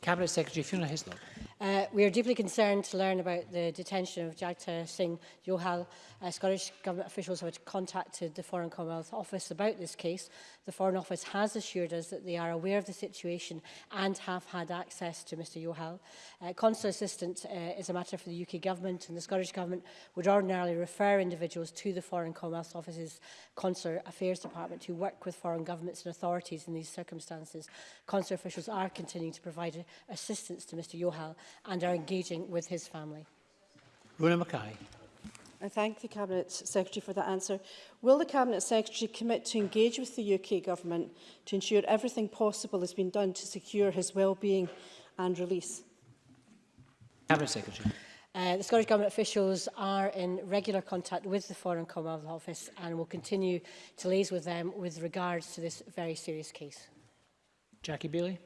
Cabinet Secretary Fiona Hislop. Uh, we are deeply concerned to learn about the detention of Jagtar Singh Johal. Uh, Scottish Government officials have contacted the Foreign Commonwealth Office about this case. The Foreign Office has assured us that they are aware of the situation and have had access to Mr Johal. Uh, consular assistance uh, is a matter for the UK Government and the Scottish Government would ordinarily refer individuals to the Foreign Commonwealth Office's Consular Affairs Department who work with foreign governments and authorities in these circumstances. Consular officials are continuing to provide assistance to Mr Johal and are engaging with his family. Rona Mackay. I thank the Cabinet Secretary for that answer. Will the Cabinet Secretary commit to engage with the UK Government to ensure everything possible has been done to secure his well-being and release? Cabinet Secretary. Uh, the Scottish Government officials are in regular contact with the Foreign Commonwealth Office and will continue to liaise with them with regards to this very serious case. Jackie Bailey.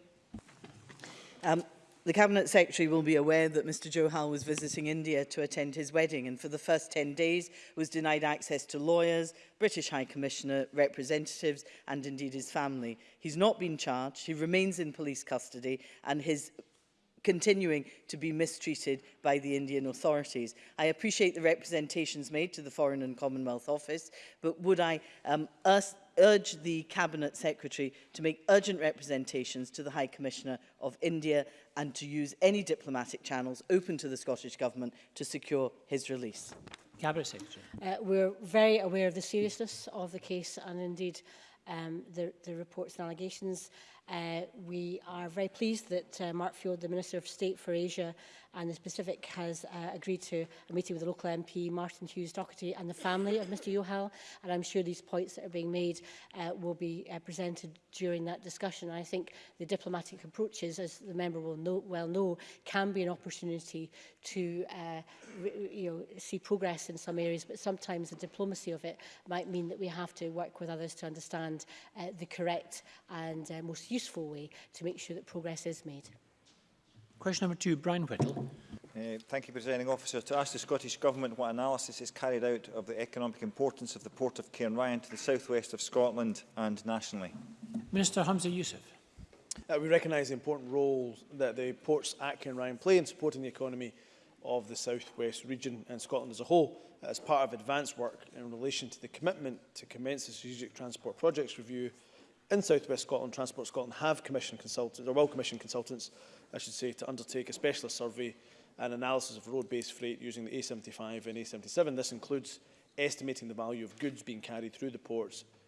Um, The Cabinet Secretary will be aware that Mr Johal was visiting India to attend his wedding and for the first 10 days was denied access to lawyers, British High Commissioner, representatives and indeed his family. He's not been charged, he remains in police custody and his continuing to be mistreated by the Indian authorities. I appreciate the representations made to the Foreign and Commonwealth Office, but would I um, urge the Cabinet Secretary to make urgent representations to the High Commissioner of India and to use any diplomatic channels open to the Scottish Government to secure his release. Cabinet Secretary. Uh, we're very aware of the seriousness of the case and indeed um, the, the reports and allegations. Uh, we are very pleased that uh, Mark Field, the Minister of State for Asia and the Pacific, has uh, agreed to a meeting with the local MP, Martin Hughes Doherty, and the family of Mr Yohal. And I'm sure these points that are being made uh, will be uh, presented during that discussion. And I think the diplomatic approaches, as the member will know, well know, can be an opportunity to uh, you know, see progress in some areas, but sometimes the diplomacy of it might mean that we have to work with others to understand uh, the correct and uh, most useful useful way to make sure that progress is made. Question number two, Brian Whittle. Uh, thank you, Presiding Officer. To ask the Scottish Government what analysis is carried out of the economic importance of the port of Cairnryan to the southwest of Scotland and nationally. Minister Hamza Youssef. Uh, we recognise the important role that the ports at Cairnryan play in supporting the economy of the southwest region and Scotland as a whole as part of advanced work in relation to the commitment to commence the strategic transport projects review in South West Scotland, Transport Scotland have commissioned consultants, or will commission consultants, I should say, to undertake a specialist survey and analysis of road-based freight using the A75 and A77. This includes estimating the value of goods being carried through the ports,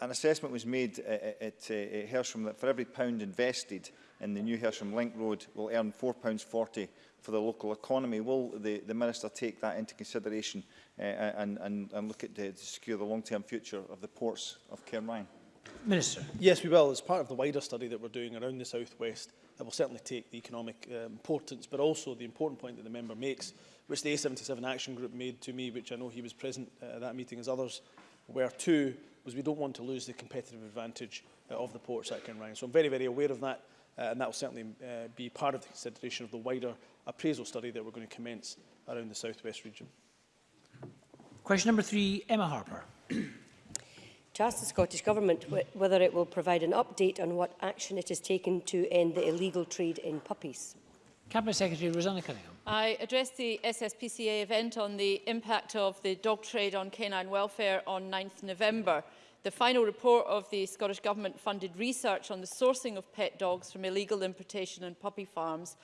an assessment was made uh, uh, at, at, uh, at Hersham that for every pound invested in the new Hersham Link Road will earn £4.40 for the local economy. Will the, the Minister take that into consideration uh, and, and, and look at the, to secure the long-term future of the ports of Cairn Ryan? Minister. Yes, we will. As part of the wider study that we're doing around the South West, I will certainly take the economic uh, importance, but also the important point that the member makes, which the A77 Action Group made to me, which I know he was present uh, at that meeting as others were too, was we don't want to lose the competitive advantage uh, of the ports at Ryan. So I'm very, very aware of that, uh, and that will certainly uh, be part of the consideration of the wider appraisal study that we're going to commence around the South West region. Question number three, Emma Harper to ask the Scottish Government wh whether it will provide an update on what action it has taken to end the illegal trade in puppies. Cabinet Secretary Rosanna Cunningham. I addressed the SSPCA event on the impact of the dog trade on canine welfare on 9th November. The final report of the Scottish Government funded research on the sourcing of pet dogs from illegal importation and puppy farms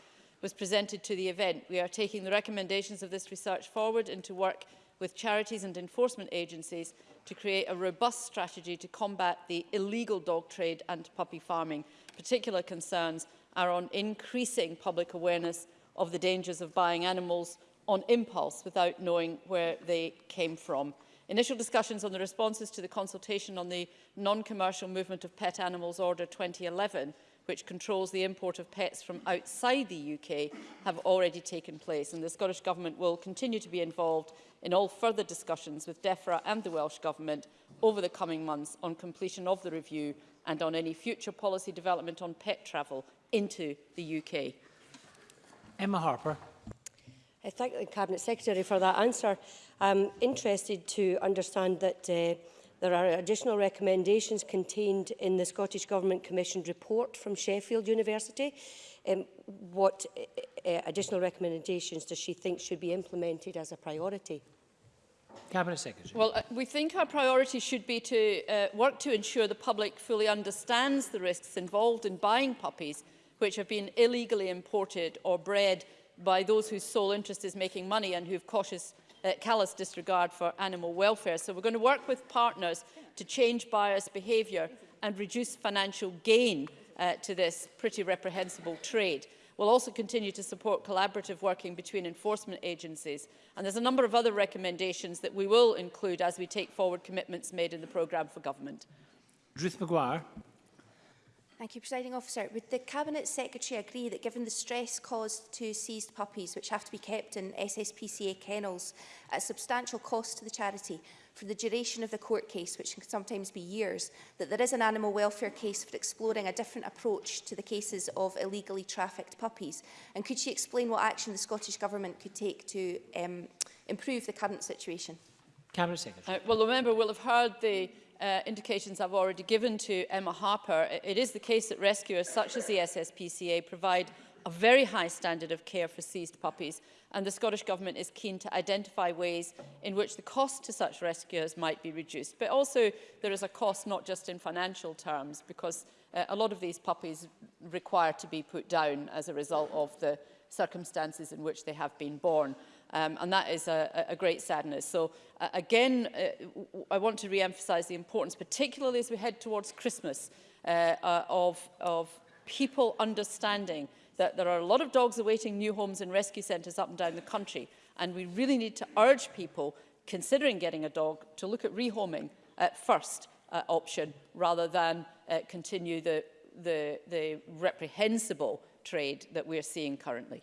was presented to the event. We are taking the recommendations of this research forward into work with charities and enforcement agencies to create a robust strategy to combat the illegal dog trade and puppy farming. Particular concerns are on increasing public awareness of the dangers of buying animals on impulse without knowing where they came from. Initial discussions on the responses to the consultation on the non-commercial movement of pet animals order 2011 which controls the import of pets from outside the UK have already taken place and the Scottish Government will continue to be involved in all further discussions with DEFRA and the Welsh Government over the coming months on completion of the review and on any future policy development on pet travel into the UK. Emma Harper. I uh, thank the Cabinet Secretary for that answer. I'm interested to understand that uh, There are additional recommendations contained in the Scottish Government commissioned report from Sheffield University. Um, what uh, uh, additional recommendations does she think should be implemented as a priority? Cabinet Secretary. Well, uh, we think our priority should be to uh, work to ensure the public fully understands the risks involved in buying puppies which have been illegally imported or bred by those whose sole interest is making money and who have cautious uh, callous disregard for animal welfare. So we're going to work with partners to change bias behaviour and reduce financial gain uh, to this pretty reprehensible trade. We'll also continue to support collaborative working between enforcement agencies. And there's a number of other recommendations that we will include as we take forward commitments made in the programme for government. Ruth McGuire. Thank you, Presiding Officer. Would the Cabinet Secretary agree that given the stress caused to seized puppies, which have to be kept in SSPCA kennels at substantial cost to the charity for the duration of the court case, which can sometimes be years, that there is an animal welfare case for exploring a different approach to the cases of illegally trafficked puppies? And could she explain what action the Scottish Government could take to um, improve the current situation? Cabinet Secretary. Uh, well, the member will have heard the uh, indications I've already given to Emma Harper, it is the case that rescuers such as the SSPCA provide a very high standard of care for seized puppies and the Scottish Government is keen to identify ways in which the cost to such rescuers might be reduced. But also there is a cost not just in financial terms because uh, a lot of these puppies require to be put down as a result of the circumstances in which they have been born. Um, and that is a, a great sadness. So uh, again, uh, I want to re-emphasize the importance, particularly as we head towards Christmas, uh, uh, of, of people understanding that there are a lot of dogs awaiting new homes and rescue centres up and down the country. And we really need to urge people considering getting a dog to look at rehoming at uh, first uh, option rather than uh, continue the, the, the reprehensible trade that we're seeing currently.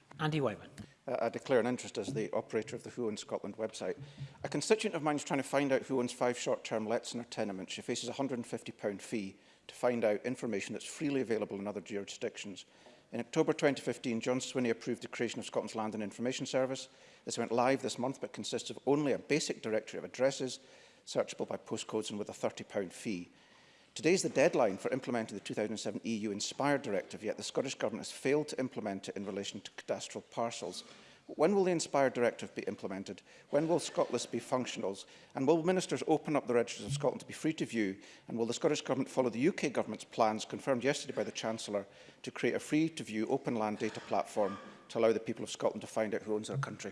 Andy Whiteman. Uh, I declare an interest as the operator of the Who in Scotland website. A constituent of mine is trying to find out who owns five short-term lets in her tenement. She faces a £150 fee to find out information that's freely available in other jurisdictions. In October 2015, John Swinney approved the creation of Scotland's Land and Information Service. This went live this month but consists of only a basic directory of addresses, searchable by postcodes and with a £30 fee. Today is the deadline for implementing the 2007 EU Inspired Directive, yet the Scottish Government has failed to implement it in relation to cadastral parcels. When will the Inspire Directive be implemented? When will Scotland be functional? And will ministers open up the registers of Scotland to be free to view? And will the Scottish Government follow the UK Government's plans confirmed yesterday by the Chancellor to create a free-to-view open land data platform to allow the people of Scotland to find out who owns their country?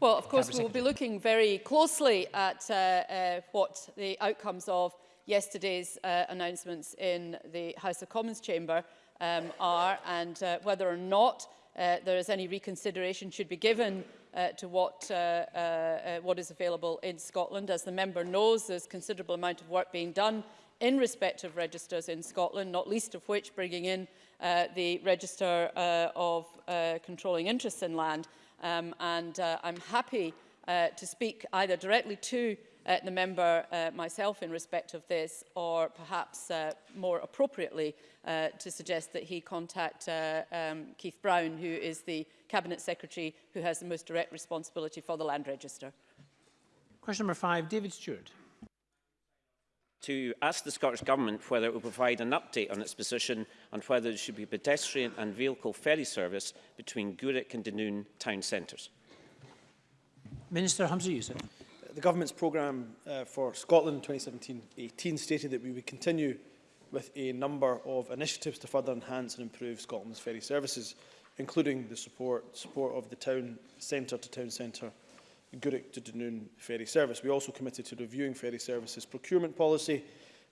Well, of course, we'll be looking very closely at uh, uh, what the outcomes of yesterday's uh, announcements in the House of Commons chamber um, are and uh, whether or not uh, there is any reconsideration should be given uh, to what, uh, uh, uh, what is available in Scotland. As the member knows, there's considerable amount of work being done in respect of registers in Scotland, not least of which bringing in uh, the Register uh, of uh, Controlling Interests in Land. Um, and uh, I'm happy uh, to speak either directly to uh, the member uh, myself in respect of this, or perhaps uh, more appropriately uh, to suggest that he contact uh, um, Keith Brown, who is the Cabinet Secretary who has the most direct responsibility for the Land Register. Question number five, David Stewart. To ask the Scottish Government whether it will provide an update on its position on whether there should be pedestrian and vehicle ferry service between Gurick and Dunoon town centres. Minister Hamza Youssef the Government's programme uh, for Scotland 2017-18 stated that we would continue with a number of initiatives to further enhance and improve Scotland's ferry services, including the support, support of the town centre to town centre Gurick to Dunoon ferry service. We also committed to reviewing ferry services procurement policy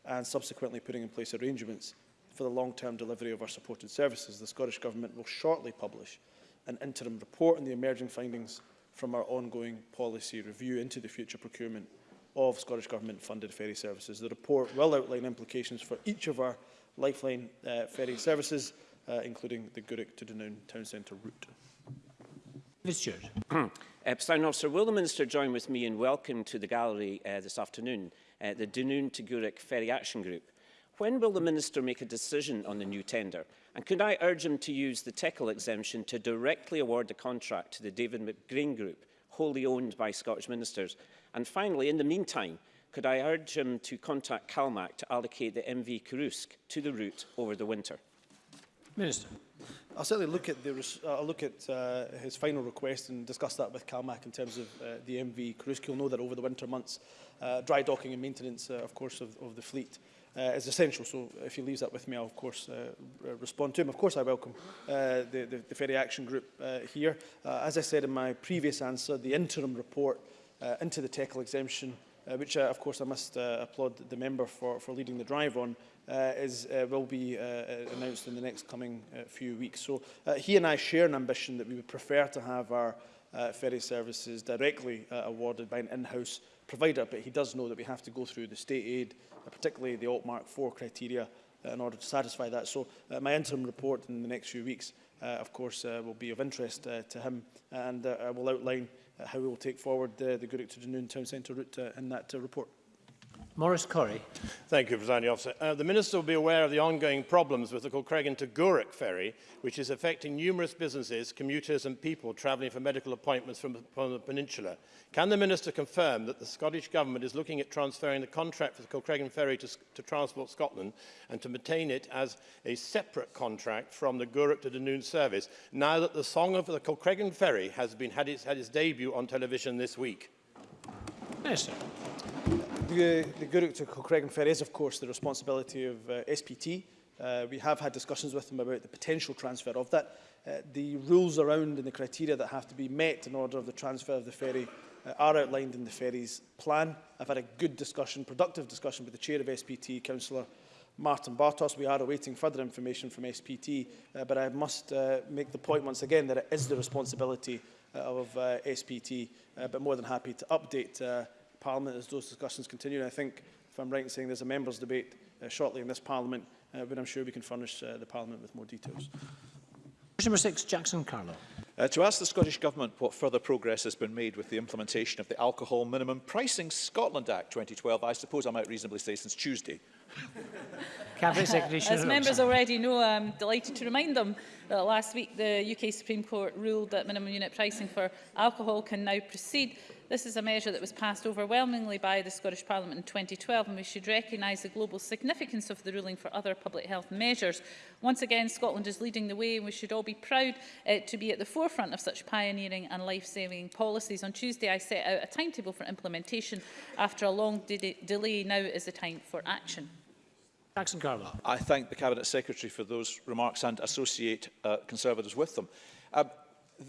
and subsequently putting in place arrangements for the long-term delivery of our supported services. The Scottish Government will shortly publish an interim report on the emerging findings from our ongoing policy review into the future procurement of Scottish Government funded ferry services. The report will outline implications for each of our lifeline uh, ferry services, uh, including the Gurick to Dunoon town centre route. Mr. Stewart. uh, Sir, Officer, will the Minister join with me in welcome to the gallery uh, this afternoon uh, the Dunoon to Gurick Ferry Action Group? When will the Minister make a decision on the new tender? And could I urge him to use the Tickle exemption to directly award the contract to the David McGreen Group, wholly owned by Scottish ministers? And finally, in the meantime, could I urge him to contact CalMac to allocate the MV Kurusk to the route over the winter? Minister. I'll certainly look at, the, uh, I'll look at uh, his final request and discuss that with CalMac in terms of uh, the MV Kurusk. You'll know that over the winter months, uh, dry docking and maintenance, uh, of course, of, of the fleet uh, is essential. So if he leaves that with me, I'll of course uh, uh, respond to him. Of course, I welcome the, the, the, Ferry Action Group here. as I said in my previous answer, the interim report into the tackle exemption uh, which uh, of course I must uh, applaud the member for, for leading the drive on, uh, is, uh, will be uh, announced in the next coming uh, few weeks. So uh, he and I share an ambition that we would prefer to have our uh, ferry services directly uh, awarded by an in-house uh, provider, but he does know that we have to go through the state aid, uh, particularly the Altmark 4 criteria, uh, in order to satisfy that. So uh, my interim report in the next few weeks, uh, of course, uh, will be of interest uh, to him, and uh, I will outline uh, how we will take forward uh, the Goodwick to Dunoon Town Centre route uh, in that uh, report. Morris Corrie. Thank you, Presiding Officer. Uh, the Minister will be aware of the ongoing problems with the Kilcregan to Gourock ferry, which is affecting numerous businesses, commuters and people travelling for medical appointments from, from the peninsula. Can the Minister confirm that the Scottish Government is looking at transferring the contract for the Kilcregan ferry to, to Transport Scotland and to maintain it as a separate contract from the Gourock to Dunoon service, now that the song of the Kilcregan ferry has been, had, its, had its debut on television this week? Minister. Yes, the, the to Cochrane Fair is, of course, the responsibility of uh, SPT. Uh, we have had discussions with them about the potential transfer of that. Uh, the rules around and the criteria that have to be met in order of the transfer of the ferry uh, are outlined in the ferry's plan. I've had a good discussion, productive discussion with the chair of SPT, Councillor Martin Bartos. We are awaiting further information from SPT, uh, but I must uh, make the point once again that it is the responsibility uh, of uh, SPT, uh, but more than happy to update uh, Parliament as those discussions continue. And I think, if I'm right in saying, there's a members' debate uh, shortly in this Parliament, uh, but I'm sure we can furnish uh, the Parliament with more details. Question number six, Jackson Carlo. Uh, to ask the Scottish Government what further progress has been made with the implementation of the Alcohol Minimum Pricing Scotland Act 2012, I suppose I might reasonably say since Tuesday. Cabinet Secretary As members already know, I'm delighted to remind them that last week the UK Supreme Court ruled that minimum unit pricing for alcohol can now proceed This is a measure that was passed overwhelmingly by the Scottish Parliament in 2012 and we should recognise the global significance of the ruling for other public health measures. Once again, Scotland is leading the way and we should all be proud uh, to be at the forefront of such pioneering and life-saving policies. On Tuesday, I set out a timetable for implementation. After a long de delay, now is the time for action. Jackson Carla. I thank the Cabinet Secretary for those remarks and associate uh, Conservatives with them. Uh,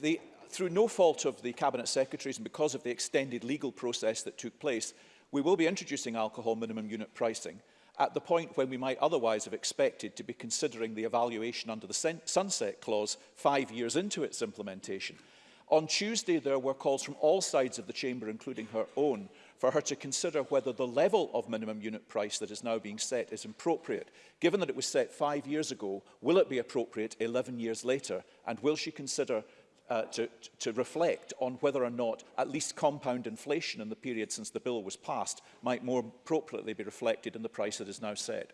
the through no fault of the Cabinet Secretaries and because of the extended legal process that took place, we will be introducing alcohol minimum unit pricing at the point when we might otherwise have expected to be considering the evaluation under the sunset clause five years into its implementation. On Tuesday, there were calls from all sides of the chamber, including her own, for her to consider whether the level of minimum unit price that is now being set is appropriate. Given that it was set five years ago, will it be appropriate 11 years later? And will she consider uh, to, to reflect on whether or not at least compound inflation in the period since the bill was passed might more appropriately be reflected in the price that is now set.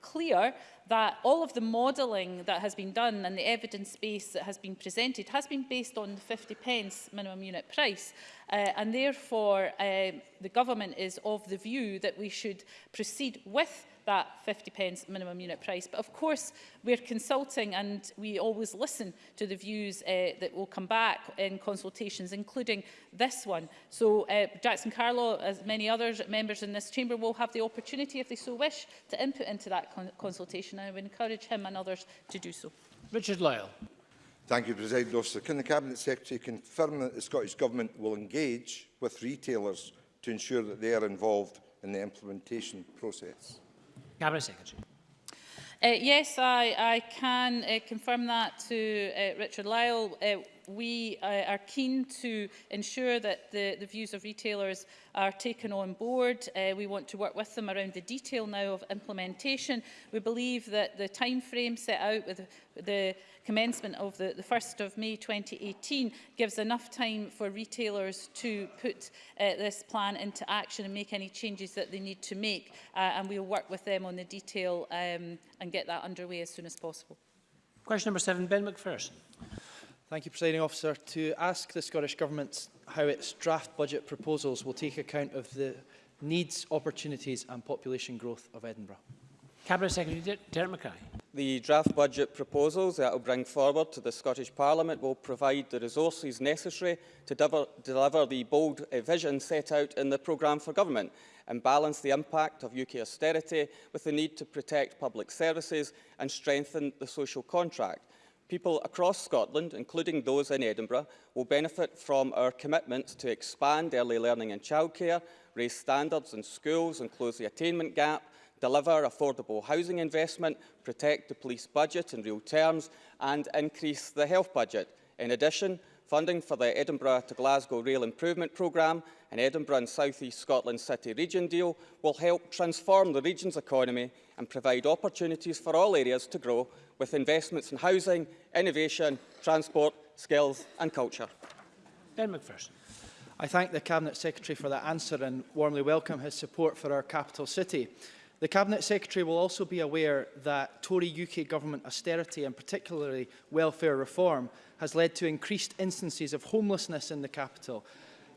clear that all of the modelling that has been done and the evidence base that has been presented has been based on the 50 pence minimum unit price uh, and therefore uh, the government is of the view that we should proceed with that 50 pence minimum unit price. But of course, we're consulting and we always listen to the views uh, that will come back in consultations, including this one. So uh, Jackson Carlo, as many other members in this chamber, will have the opportunity, if they so wish, to input into that con consultation. And I would encourage him and others to do so. Richard Lyle. Thank you, President Officer. Can the Cabinet Secretary confirm that the Scottish Government will engage with retailers to ensure that they are involved in the implementation process? Cabinet Secretary. Uh, yes, I, I can uh, confirm that to uh, Richard Lyle. Uh, we uh, are keen to ensure that the, the views of retailers are taken on board. Uh, we want to work with them around the detail now of implementation. We believe that the time frame set out with the commencement of the, the 1st of May 2018 gives enough time for retailers to put uh, this plan into action and make any changes that they need to make uh, and we'll work with them on the detail um, and get that underway as soon as possible. Question number seven, Ben McPherson. Thank you, Presiding Officer. To ask the Scottish Government how its draft budget proposals will take account of the needs, opportunities and population growth of Edinburgh. Cabinet Secretary Derek Mackay. The draft budget proposals that will bring forward to the Scottish Parliament will provide the resources necessary to deliver, deliver the bold uh, vision set out in the programme for government and balance the impact of UK austerity with the need to protect public services and strengthen the social contract. People across Scotland, including those in Edinburgh, will benefit from our commitments to expand early learning and childcare, raise standards in schools and close the attainment gap, deliver affordable housing investment, protect the police budget in real terms and increase the health budget. In addition, funding for the Edinburgh to Glasgow Rail Improvement Programme and Edinburgh and South East Scotland City Region deal will help transform the region's economy and provide opportunities for all areas to grow with investments in housing, innovation, transport, skills and culture. Ben McPherson. I thank the Cabinet Secretary for that answer and warmly welcome his support for our capital city. The Cabinet Secretary will also be aware that Tory UK government austerity and particularly welfare reform has led to increased instances of homelessness in the capital.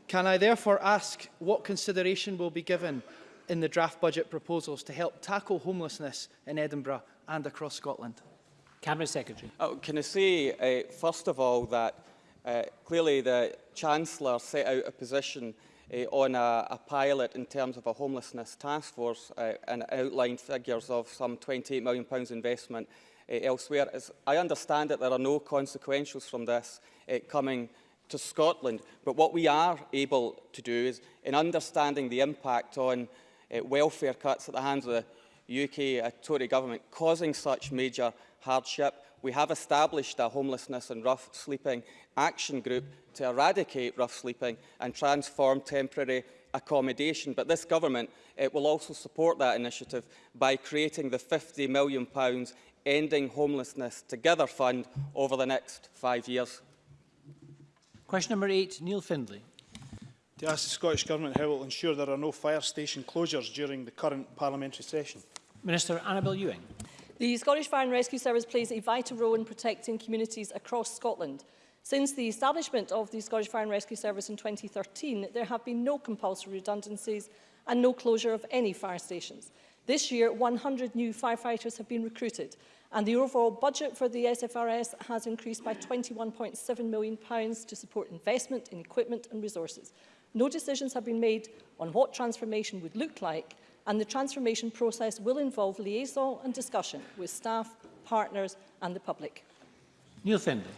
Can I therefore ask what consideration will be given in the draft budget proposals to help tackle homelessness in Edinburgh and across Scotland? Cabinet Secretary. Oh, can I say, uh, first of all, that uh, clearly the Chancellor set out a position on a, a, pilot in terms of a homelessness task force uh, and outlined figures of some £28 million investment uh, elsewhere. As I understand that there are no consequentials from this uh, coming to Scotland, but what we are able to do is, in understanding the impact on welfare cuts at the hands of the UK Tory government causing such major hardship, we have established a homelessness and rough sleeping action group to eradicate rough sleeping and transform temporary accommodation. But this government it will also support that initiative by creating the £50 million Ending Homelessness Together Fund over the next five years. Question number eight, Neil Findlay. To ask the Scottish Government how it will ensure there are no fire station closures during the current parliamentary session. Minister Annabel Ewing. The Scottish Fire and Rescue Service plays a vital role in protecting communities across Scotland. Since the establishment of the Scottish Fire and Rescue Service in 2013, there have been no compulsory redundancies and no closure of any fire stations. This year, 100 new firefighters have been recruited, and the overall budget for the SFRS has increased by £21.7 million to support investment in equipment and resources. No decisions have been made on what transformation would look like, and the transformation process will involve liaison and discussion with staff, partners and the public. Neil Fender.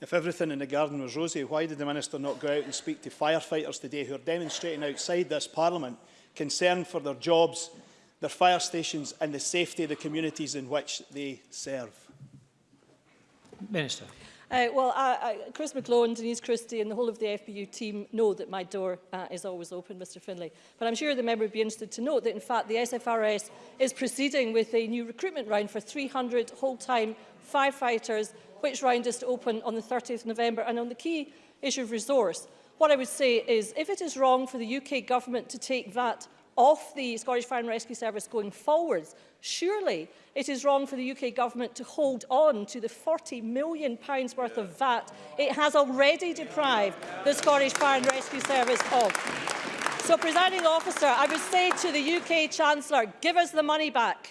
If everything in the garden was rosy, why did the Minister not go out and speak to firefighters today who are demonstrating outside this Parliament concern for their jobs, their fire stations and the safety of the communities in which they serve? Minister. Uh, well, I, I, Chris McClone, Denise Christie and the whole of the FBU team know that my door uh, is always open, Mr Finlay. But I'm sure the member would be interested to note that, in fact, the SFRS is proceeding with a new recruitment round for 300 whole-time firefighters, which round is to open on the 30th November. And on the key issue of resource, what I would say is if it is wrong for the UK government to take VAT of the Scottish Fire and Rescue Service going forwards, surely it is wrong for the UK government to hold on to the £40 million pounds worth of VAT it has already deprived the Scottish Fire and Rescue Service of. So, presiding officer, I would say to the UK Chancellor, give us the money back.